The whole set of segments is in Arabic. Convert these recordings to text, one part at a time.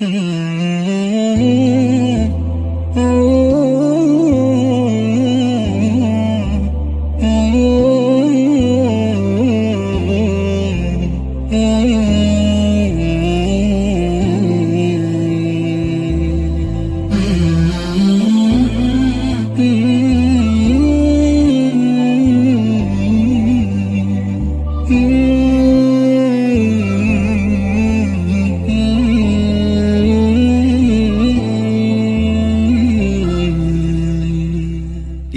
Mmm, mmm,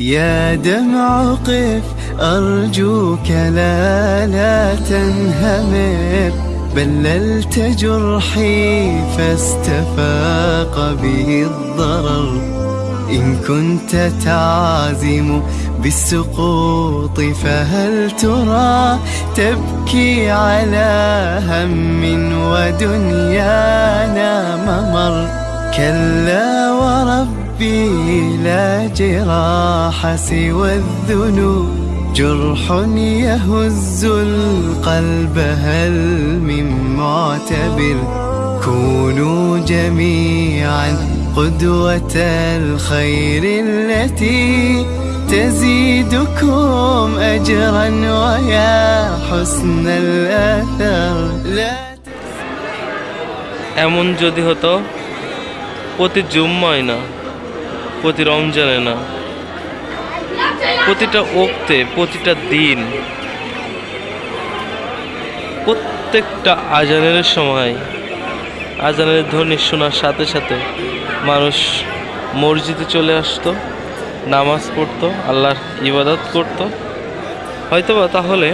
يا دمع قف أرجوك لا لا تنهمر. بللت جرحي فاستفاق به الضرر. إن كنت تعزم بالسقوط فهل ترى تبكي على هم ودنيانا ممر؟ كلا وربي لا جراح سوى الذنوب جرح يهز القلب هل من معتبر كونوا جميعا قدوة الخير التي تزيدكم أجرا ويا حسن الأثر لا এমন যদি হতো প্রতি জুম্মায় না প্রতি রমজানে না। প্রতিটা ওক্তে, প্রতিটা দিন, প্রত্যেকটা আজানের সময়, আজানের ধ্বনি শোনার সাথে সাথে মানুষ মসজিদে চলে আসতো, নামাজ পড়তো, আল্লাহর ইবাদত করতো। হয়তোবা তাহলে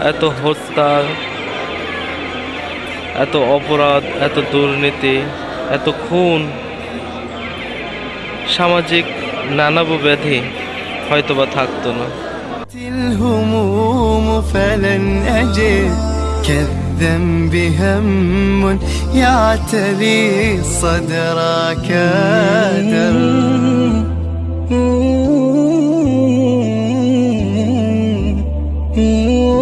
এত হত্যা এত অপরাধ, এত দুর্নীতি, এত খুন সামাজিক নানাব ব্যাধি হয়তো বা থাকত না Ooh